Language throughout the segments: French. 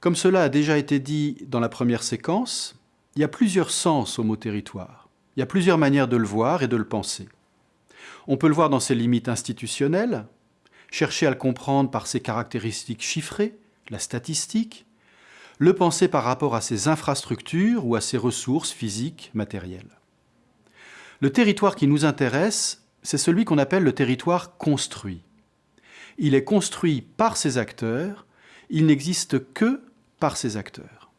Comme cela a déjà été dit dans la première séquence, il y a plusieurs sens au mot territoire. Il y a plusieurs manières de le voir et de le penser. On peut le voir dans ses limites institutionnelles, chercher à le comprendre par ses caractéristiques chiffrées, la statistique, le penser par rapport à ses infrastructures ou à ses ressources physiques, matérielles. Le territoire qui nous intéresse, c'est celui qu'on appelle le territoire construit. Il est construit par ses acteurs, il n'existe que par ses acteurs.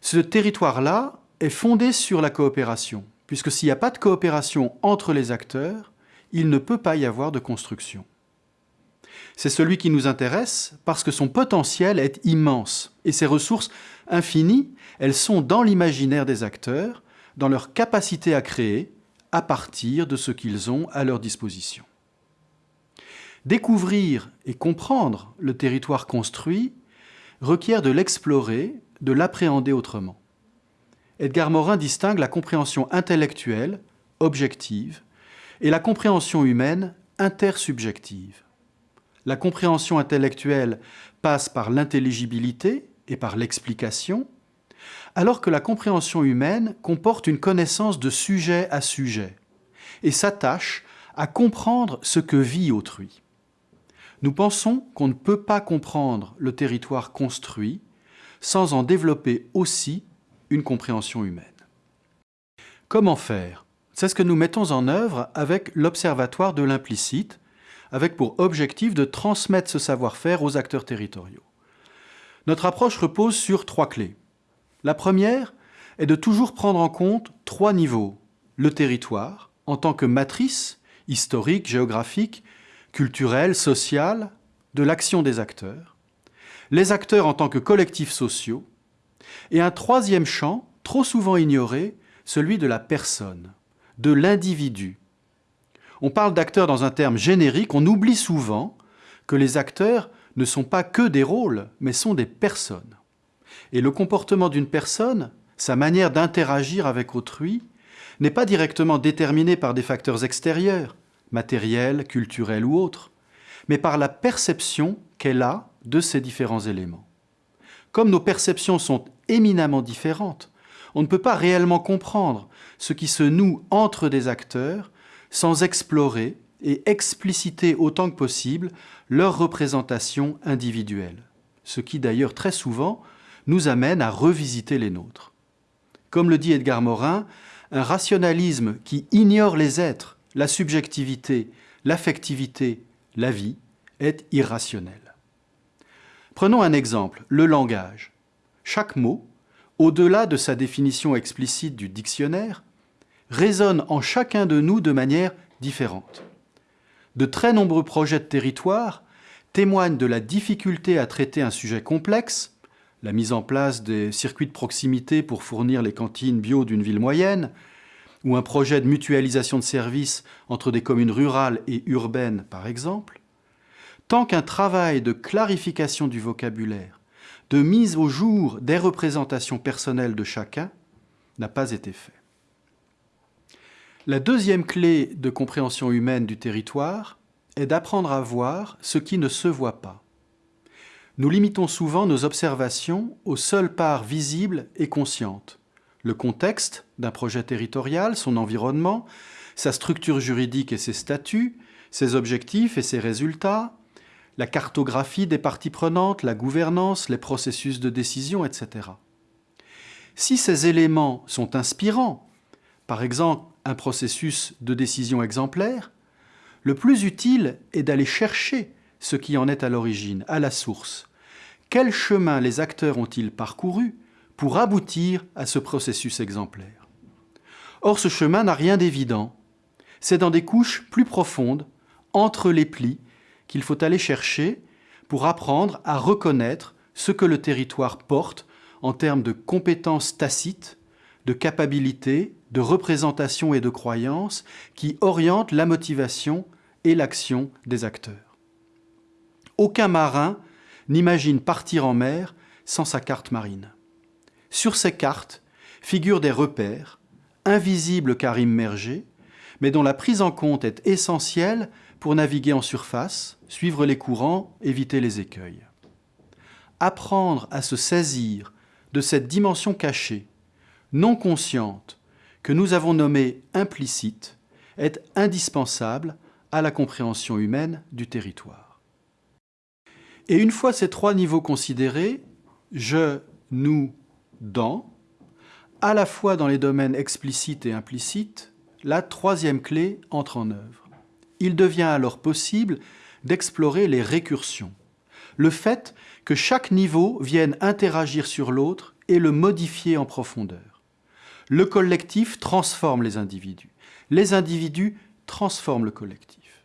Ce territoire-là est fondé sur la coopération, puisque s'il n'y a pas de coopération entre les acteurs, il ne peut pas y avoir de construction. C'est celui qui nous intéresse parce que son potentiel est immense et ses ressources infinies, elles sont dans l'imaginaire des acteurs, dans leur capacité à créer à partir de ce qu'ils ont à leur disposition. Découvrir et comprendre le territoire construit requiert de l'explorer, de l'appréhender autrement. Edgar Morin distingue la compréhension intellectuelle, objective, et la compréhension humaine, intersubjective. La compréhension intellectuelle passe par l'intelligibilité et par l'explication, alors que la compréhension humaine comporte une connaissance de sujet à sujet et s'attache à comprendre ce que vit autrui. Nous pensons qu'on ne peut pas comprendre le territoire construit sans en développer aussi une compréhension humaine. Comment faire? C'est ce que nous mettons en œuvre avec l'Observatoire de l'implicite, avec pour objectif de transmettre ce savoir-faire aux acteurs territoriaux. Notre approche repose sur trois clés. La première est de toujours prendre en compte trois niveaux. Le territoire, en tant que matrice historique, géographique, culturelle, sociale, de l'action des acteurs. Les acteurs en tant que collectifs sociaux. Et un troisième champ, trop souvent ignoré, celui de la personne, de l'individu. On parle d'acteurs dans un terme générique, on oublie souvent que les acteurs ne sont pas que des rôles, mais sont des personnes. Et le comportement d'une personne, sa manière d'interagir avec autrui, n'est pas directement déterminé par des facteurs extérieurs, matériels, culturels ou autres, mais par la perception qu'elle a de ces différents éléments. Comme nos perceptions sont éminemment différentes, on ne peut pas réellement comprendre ce qui se noue entre des acteurs sans explorer et expliciter autant que possible leur représentation individuelle, ce qui d'ailleurs très souvent nous amène à revisiter les nôtres. Comme le dit Edgar Morin, un rationalisme qui ignore les êtres, la subjectivité, l'affectivité, la vie, est irrationnel. Prenons un exemple, le langage. Chaque mot, au-delà de sa définition explicite du dictionnaire, résonne en chacun de nous de manière différente. De très nombreux projets de territoire témoignent de la difficulté à traiter un sujet complexe, la mise en place des circuits de proximité pour fournir les cantines bio d'une ville moyenne, ou un projet de mutualisation de services entre des communes rurales et urbaines, par exemple, tant qu'un travail de clarification du vocabulaire, de mise au jour des représentations personnelles de chacun n'a pas été fait. La deuxième clé de compréhension humaine du territoire est d'apprendre à voir ce qui ne se voit pas. Nous limitons souvent nos observations aux seules parts visibles et conscientes. Le contexte d'un projet territorial, son environnement, sa structure juridique et ses statuts, ses objectifs et ses résultats, la cartographie des parties prenantes, la gouvernance, les processus de décision, etc. Si ces éléments sont inspirants, par exemple un processus de décision exemplaire, le plus utile est d'aller chercher ce qui en est à l'origine, à la source, quel chemin les acteurs ont-ils parcouru pour aboutir à ce processus exemplaire Or, ce chemin n'a rien d'évident. C'est dans des couches plus profondes, entre les plis, qu'il faut aller chercher pour apprendre à reconnaître ce que le territoire porte en termes de compétences tacites, de capacités, de représentation et de croyances qui orientent la motivation et l'action des acteurs. Aucun marin n'imagine partir en mer sans sa carte marine. Sur ces cartes figurent des repères, invisibles car immergés, mais dont la prise en compte est essentielle pour naviguer en surface, suivre les courants, éviter les écueils. apprendre à se saisir de cette dimension cachée, non consciente, que nous avons nommée implicite, est indispensable à la compréhension humaine du territoire. Et une fois ces trois niveaux considérés, je, nous, dans, à la fois dans les domaines explicites et implicites, la troisième clé entre en œuvre. Il devient alors possible d'explorer les récursions, le fait que chaque niveau vienne interagir sur l'autre et le modifier en profondeur. Le collectif transforme les individus. Les individus transforment le collectif.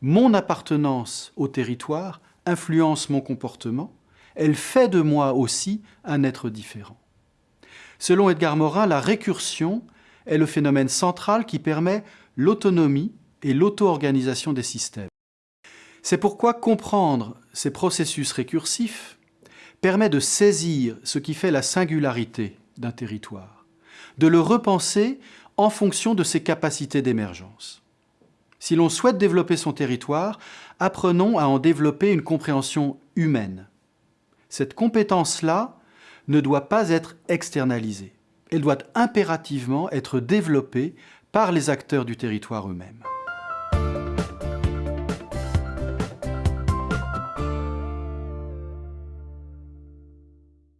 Mon appartenance au territoire influence mon comportement, elle fait de moi aussi un être différent. Selon Edgar Morin, la récursion est le phénomène central qui permet l'autonomie et l'auto-organisation des systèmes. C'est pourquoi comprendre ces processus récursifs permet de saisir ce qui fait la singularité d'un territoire, de le repenser en fonction de ses capacités d'émergence. Si l'on souhaite développer son territoire, apprenons à en développer une compréhension humaine. Cette compétence-là ne doit pas être externalisée. Elle doit impérativement être développée par les acteurs du territoire eux-mêmes.